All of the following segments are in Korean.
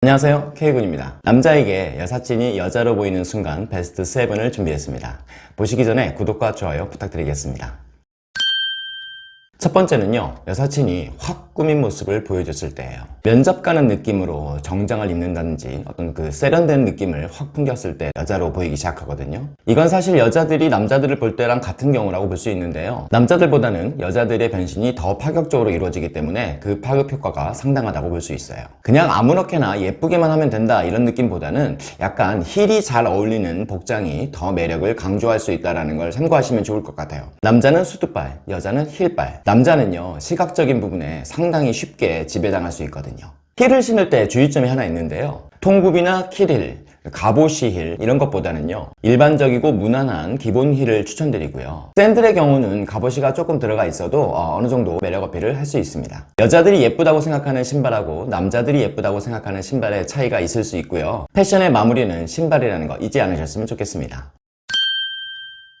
안녕하세요. K군입니다. 남자에게 여사친이 여자로 보이는 순간 베스트 7을 준비했습니다. 보시기 전에 구독과 좋아요 부탁드리겠습니다 첫 번째는요 여사친이 확 꾸민 모습을 보여줬을 때예요. 면접 가는 느낌으로 정장을 입는다든지 어떤 그 세련된 느낌을 확 풍겼을 때 여자로 보이기 시작하거든요. 이건 사실 여자들이 남자들을 볼 때랑 같은 경우라고 볼 수 있는데요. 남자들보다는 여자들의 변신이 더 파격적으로 이루어지기 때문에 그 파급 효과가 상당하다고 볼 수 있어요. 그냥 아무렇게나 예쁘게만 하면 된다 이런 느낌보다는 약간 힐이 잘 어울리는 복장이 더 매력을 강조할 수 있다는 걸 참고하시면 좋을 것 같아요. 남자는 수트발, 여자는 힐발 남자는요 시각적인 부분에 상당히 쉽게 지배당할 수 있거든요. 힐을 신을 때 주의점이 하나 있는데요. 통굽이나 킬힐, 가보시 힐 이런 것보다는요 일반적이고 무난한 기본 힐을 추천드리고요. 샌들의 경우는 가보시가 조금 들어가 있어도 어느 정도 매력 어필을 할 수 있습니다. 여자들이 예쁘다고 생각하는 신발하고 남자들이 예쁘다고 생각하는 신발의 차이가 있을 수 있고요. 패션의 마무리는 신발이라는 거 잊지 않으셨으면 좋겠습니다.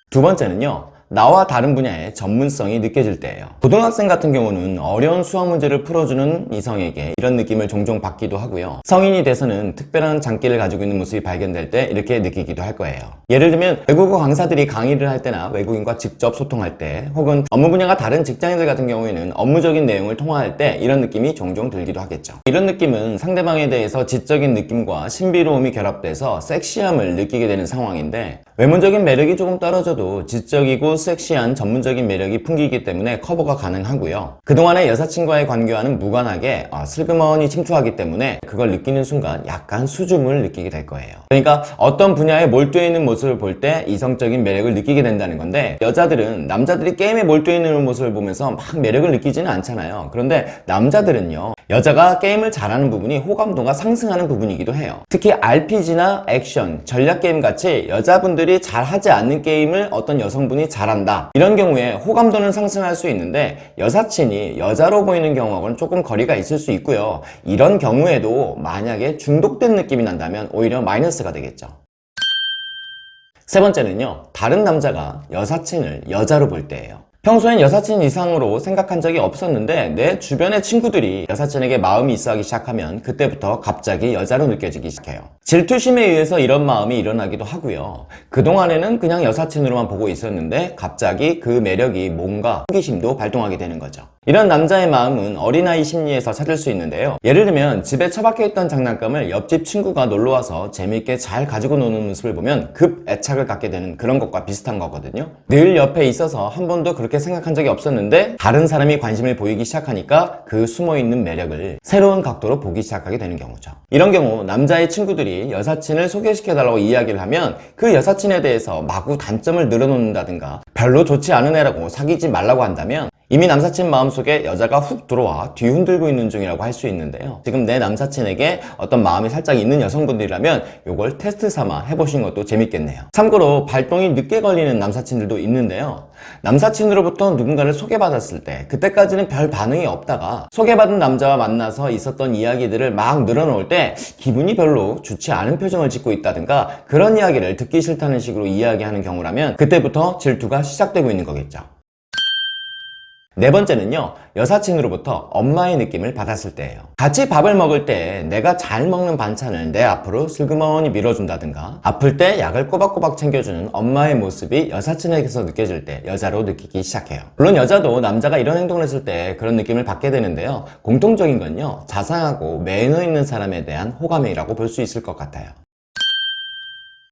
두 번째는요 나와 다른 분야의 전문성이 느껴질 때예요. 고등학생 같은 경우는 어려운 수학 문제를 풀어주는 이성에게 이런 느낌을 종종 받기도 하고요. 성인이 돼서는 특별한 장기를 가지고 있는 모습이 발견될 때 이렇게 느끼기도 할 거예요. 예를 들면 외국어 강사들이 강의를 할 때나 외국인과 직접 소통할 때 혹은 업무 분야가 다른 직장인들 같은 경우에는 업무적인 내용을 통화할 때 이런 느낌이 종종 들기도 하겠죠. 이런 느낌은 상대방에 대해서 지적인 느낌과 신비로움이 결합돼서 섹시함을 느끼게 되는 상황인데 외모적인 매력이 조금 떨어져도 지적이고 섹시한 전문적인 매력이 풍기기 때문에 커버가 가능하고요. 그동안의 여사친과의 관계와는 무관하게 어, 슬그머니 침투하기 때문에 그걸 느끼는 순간 약간 수줍음을 느끼게 될 거예요. 그러니까 어떤 분야에 몰두해 있는 모습을 볼 때 이성적인 매력을 느끼게 된다는 건데 여자들은 남자들이 게임에 몰두해 있는 모습을 보면서 막 매력을 느끼지는 않잖아요. 그런데 남자들은요 여자가 게임을 잘하는 부분이 호감도가 상승하는 부분이기도 해요. 특히 RPG나 액션, 전략 게임 같이 여자분들이 잘하지 않는 게임을 어떤 여성분이 잘 한다. 이런 경우에 호감도는 상승할 수 있는데 여사친이 여자로 보이는 경우하고는 조금 거리가 있을 수 있고요. 이런 경우에도 만약에 중독된 느낌이 난다면 오히려 마이너스가 되겠죠. 세 번째는요. 다른 남자가 여사친을 여자로 볼 때예요 평소엔 여사친 이상으로 생각한 적이 없었는데 내 주변의 친구들이 여사친에게 마음이 있어 하기 시작하면 그때부터 갑자기 여자로 느껴지기 시작해요. 질투심에 의해서 이런 마음이 일어나기도 하고요. 그동안에는 그냥 여사친으로만 보고 있었는데 갑자기 그 매력이 뭔가 호기심도 발동하게 되는 거죠 이런 남자의 마음은 어린아이 심리에서 찾을 수 있는데요. 예를 들면 집에 처박혀 있던 장난감을 옆집 친구가 놀러와서 재밌게 잘 가지고 노는 모습을 보면 급 애착을 갖게 되는 그런 것과 비슷한 거거든요. 늘 옆에 있어서 한 번도 그렇게 생각한 적이 없었는데 다른 사람이 관심을 보이기 시작하니까 그 숨어있는 매력을 새로운 각도로 보기 시작하게 되는 경우죠. 이런 경우 남자의 친구들이 여사친을 소개시켜달라고 이야기를 하면 그 여사친에 대해서 마구 단점을 늘어놓는다든가 별로 좋지 않은 애라고 사귀지 말라고 한다면 이미 남사친 마음속에 여자가 훅 들어와 뒤흔들고 있는 중이라고 할 수 있는데요. 지금 내 남사친에게 어떤 마음이 살짝 있는 여성분들이라면 이걸 테스트 삼아 해보신 것도 재밌겠네요. 참고로 발동이 늦게 걸리는 남사친들도 있는데요. 남사친으로부터 누군가를 소개받았을 때 그때까지는 별 반응이 없다가 소개받은 남자와 만나서 있었던 이야기들을 막 늘어놓을 때 기분이 별로 좋지 않은 표정을 짓고 있다든가 그런 이야기를 듣기 싫다는 식으로 이야기하는 경우라면 그때부터 질투가 시작되고 있는 거겠죠 네 번째는요 여사친으로부터 엄마의 느낌을 받았을 때예요. 같이 밥을 먹을 때 내가 잘 먹는 반찬을 내 앞으로 슬그머니 밀어준다든가 아플 때 약을 꼬박꼬박 챙겨주는 엄마의 모습이 여사친에게서 느껴질 때 여자로 느끼기 시작해요. 물론 여자도 남자가 이런 행동을 했을 때 그런 느낌을 받게 되는데요. 공통적인 건요 자상하고 매너 있는 사람에 대한 호감이라고 볼 수 있을 것 같아요.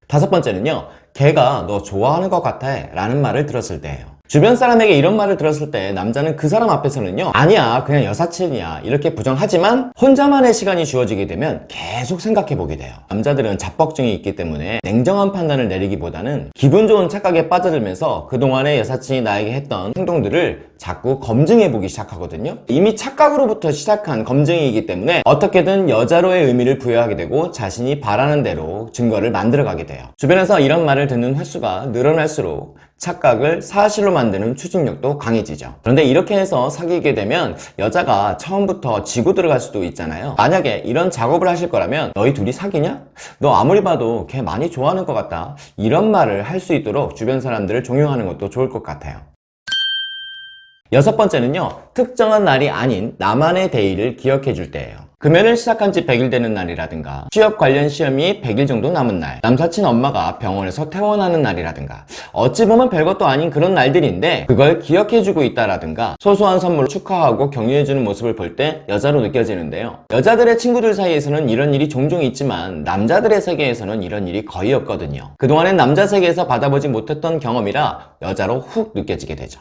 다섯 번째는요 걔가 너 좋아하는 것 같아 라는 말을 들었을 때예요 주변 사람에게 이런 말을 들었을 때 남자는 그 사람 앞에서는요 아니야 그냥 여사친이야. 이렇게 부정하지만 혼자만의 시간이 주어지게 되면 계속 생각해 보게 돼요. 남자들은 자뻑증이 있기 때문에 냉정한 판단을 내리기보다는 기분 좋은 착각에 빠져들면서 그동안의 여사친이 나에게 했던 행동들을 자꾸 검증해 보기 시작하거든요. 이미 착각으로부터 시작한 검증이기 때문에 어떻게든 여자로의 의미를 부여하게 되고 자신이 바라는 대로 증거를 만들어 가게 돼요. 주변에서 이런 말을 듣는 횟수가 늘어날수록 착각을 사실로 만드는 추진력도 강해지죠. 그런데 이렇게 해서 사귀게 되면 여자가 처음부터 지고 들어갈 수도 있잖아요. 만약에 이런 작업을 하실 거라면 너희 둘이 사귀냐? 너 아무리 봐도 걔 많이 좋아하는 것 같다. 이런 말을 할 수 있도록 주변 사람들을 종용하는 것도 좋을 것 같아요. 여섯 번째는요 특정한 날이 아닌 나만의 데이를 기억해 줄 때예요 금연을 시작한 지 100일 되는 날이라든가 취업 관련 시험이 100일 정도 남은 날 남사친 엄마가 병원에서 퇴원하는 날이라든가 어찌 보면 별것도 아닌 그런 날들인데 그걸 기억해주고 있다라든가 소소한 선물로 축하하고 격려해주는 모습을 볼 때 여자로 느껴지는데요. 여자들의 친구들 사이에서는 이런 일이 종종 있지만 남자들의 세계에서는 이런 일이 거의 없거든요. 그동안엔 남자 세계에서 받아보지 못했던 경험이라 여자로 훅 느껴지게 되죠.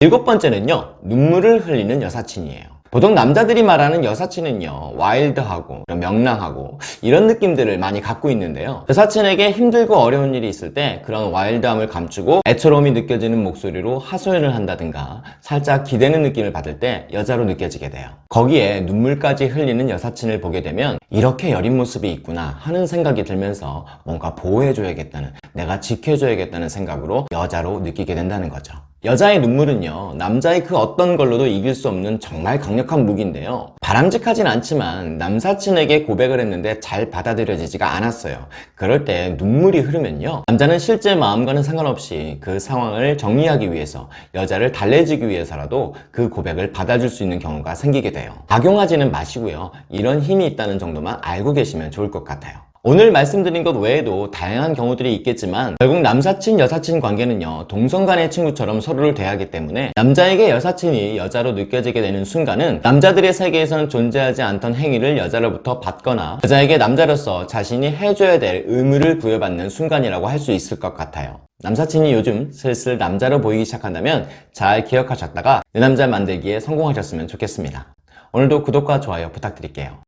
일곱 번째는요 눈물을 흘리는 여사친이에요 보통 남자들이 말하는 여사친은요 와일드하고 명랑하고 이런 느낌들을 많이 갖고 있는데요. 여사친에게 힘들고 어려운 일이 있을 때 그런 와일드함을 감추고 애처로움이 느껴지는 목소리로 하소연을 한다든가 살짝 기대는 느낌을 받을 때 여자로 느껴지게 돼요. 거기에 눈물까지 흘리는 여사친을 보게 되면 이렇게 여린 모습이 있구나 하는 생각이 들면서 뭔가 보호해줘야겠다는 내가 지켜줘야겠다는 생각으로 여자로 느끼게 된다는 거죠 여자의 눈물은요 남자의 그 어떤 걸로도 이길 수 없는 정말 강력한 무기인데요. 바람직하진 않지만 남사친에게 고백을 했는데 잘 받아들여지지가 않았어요. 그럴 때 눈물이 흐르면요 남자는 실제 마음과는 상관없이 그 상황을 정리하기 위해서 여자를 달래주기 위해서라도 그 고백을 받아줄 수 있는 경우가 생기게 돼요. 악용하지는 마시고요 이런 힘이 있다는 정도만 알고 계시면 좋을 것 같아요 오늘 말씀드린 것 외에도 다양한 경우들이 있겠지만 결국 남사친 여사친 관계는요 동성 간의 친구처럼 서로를 대하기 때문에 남자에게 여사친이 여자로 느껴지게 되는 순간은 남자들의 세계에서는 존재하지 않던 행위를 여자로부터 받거나 여자에게 남자로서 자신이 해줘야 될 의무를 부여받는 순간이라고 할 수 있을 것 같아요. 남사친이 요즘 슬슬 남자로 보이기 시작한다면 잘 기억하셨다가 내 남자 만들기에 성공하셨으면 좋겠습니다. 오늘도 구독과 좋아요 부탁드릴게요